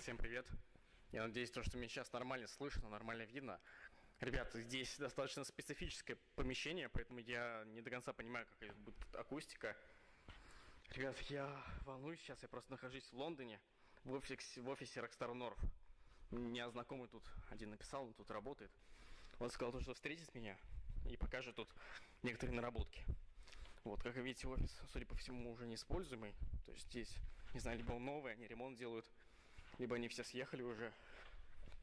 всем привет. Я надеюсь, то, что меня сейчас нормально слышно, нормально видно. Ребята, здесь достаточно специфическое помещение, поэтому я не до конца понимаю, какая будет акустика. Ребят, я волнуюсь сейчас, я просто нахожусь в Лондоне, в офисе, в офисе Rockstar North. Меня знакомый тут один написал, он тут работает. Он сказал, что встретит меня и покажет тут некоторые наработки. Вот, как вы видите, офис, судя по всему, уже не используемый. То есть здесь, не знаю, либо он новый, они ремонт делают, либо они все съехали уже.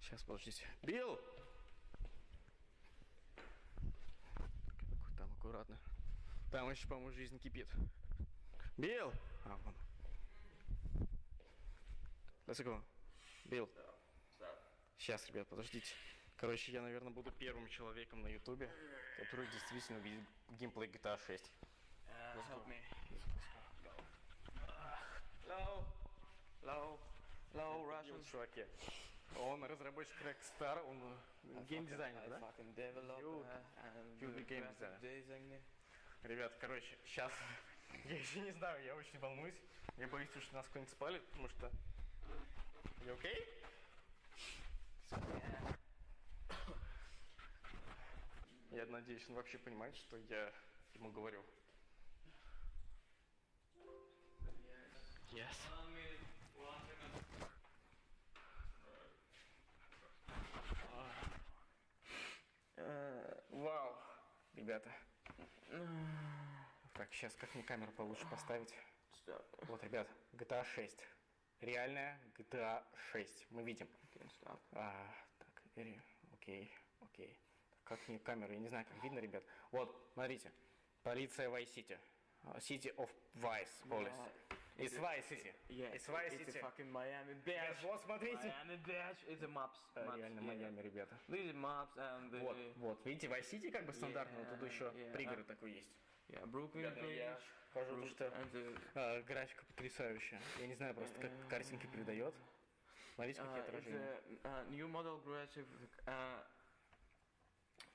Сейчас, подождите. Билл! Там аккуратно. Там еще, по-моему, жизнь кипит. Билл! А, вон. Let's go. Билл. Сейчас, ребят, подождите. Короче, я, наверное, буду первым человеком на ютубе, который действительно увидит геймплей GTA 6. Uh, help me. Russian. чуваки. Он разработчик Rockstar, он геймдизайнер, I да? You- designer. Ребят, короче, сейчас я еще не знаю, я очень волнуюсь. Я боюсь, что нас кто-нибудь спалит, потому что... You okay? Я надеюсь, он вообще понимает, что я ему говорю. Yes. Ребята. Так, сейчас как мне камеру получше поставить? Stop. Вот, ребят, GTA 6. Реальная GTA 6. Мы видим. А, так, окей, окей. Как мне камеру? Я не знаю, как видно, ребят. Вот, смотрите. Полиция Vice City. А, City of Vice Police. Yeah, It's Vice it's City. a fucking Miami Beach. Вот, смотрите. Miami. It's a maps. А, Реально. Майами, ребята. These are maps and the Вот, вот, видите, Vice City как бы стандартно, вот тут еще пригород такой есть. Brooklyn Ребята, я хожу, что а, графика потрясающая. Я не знаю просто, как картинка передает. Смотрите, какие uh, отражения. uh, new model aggressive uh,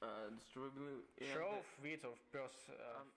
uh, Show the- width of pers uh, I'm-